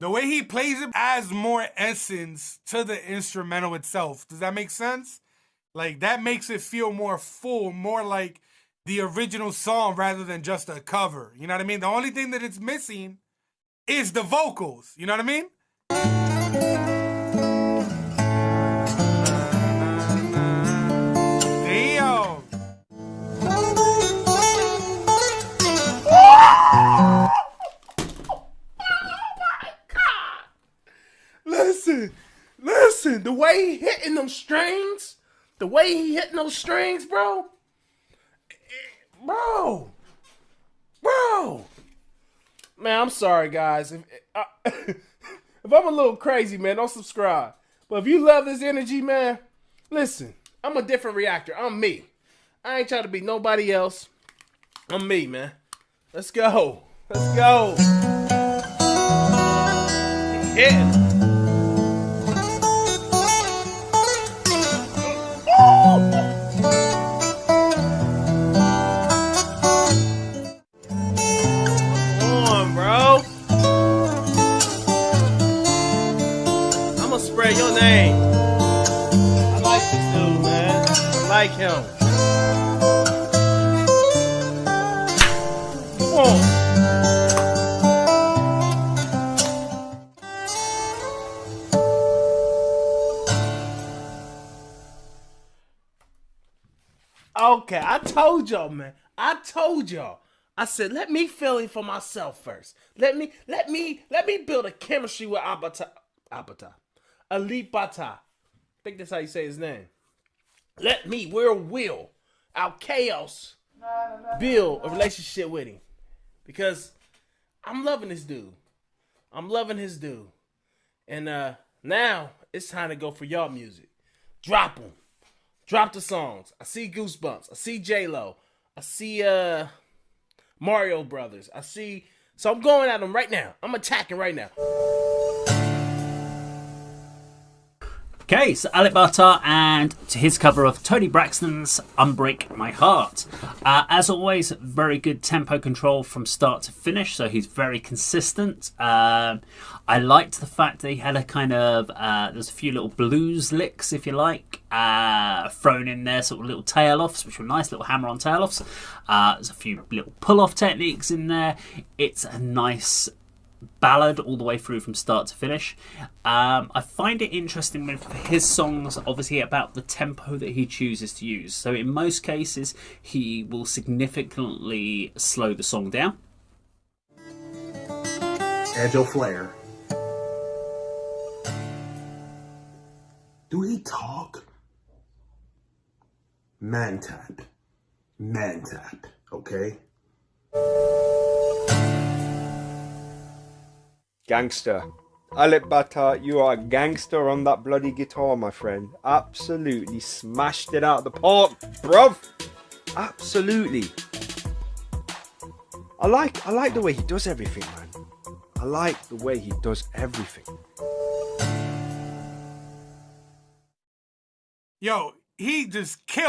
The way he plays it adds more essence to the instrumental itself. Does that make sense? Like that makes it feel more full, more like the original song rather than just a cover. You know what I mean? The only thing that it's missing is the vocals. You know what I mean? Listen, the way he hitting them strings, the way he hitting those strings, bro. Bro. Bro. Man, I'm sorry, guys. If, uh, if I'm a little crazy, man, don't subscribe. But if you love this energy, man, listen, I'm a different reactor. I'm me. I ain't trying to be nobody else. I'm me, man. Let's go. Let's go. Yeah. Like him. Come on. Okay, I told y'all, man. I told y'all. I said, let me feel it for myself first. Let me, let me, let me build a chemistry with Abata, Abata, Ali Bata. I think that's how you say his name. Let me, we're will, our chaos, build a relationship with him, because I'm loving this dude. I'm loving his dude, and uh now it's time to go for y'all music. Drop them. Drop the songs. I see Goosebumps. I see J Lo. I see uh Mario Brothers. I see. So I'm going at them right now. I'm attacking right now. Okay, so Alip Ba Ta and his cover of Toni Braxton's Unbreak My Heart. Uh, as always, very good tempo control from start to finish, so he's very consistent. Um, I liked the fact that he had a kind of, uh, there's a few little blues licks, if you like, uh, thrown in there, sort of little tail offs, which were nice, little hammer on tail offs. Uh, there's a few little pull off techniques in there. It's a nice ballad all the way through from start to finish. Um, I find it interesting with his songs, obviously, about the tempo that he chooses to use. So, in most cases, he will significantly slow the song down. Angel Flair. Do he talk? Man tap. Man tap. Okay? Gangster. Alip Ba Ta, you are a gangster on that bloody guitar, my friend. Absolutely smashed it out of the park, bruv. Absolutely. I like I like the way he does everything, man. I like the way he does everything. Yo, he just killed.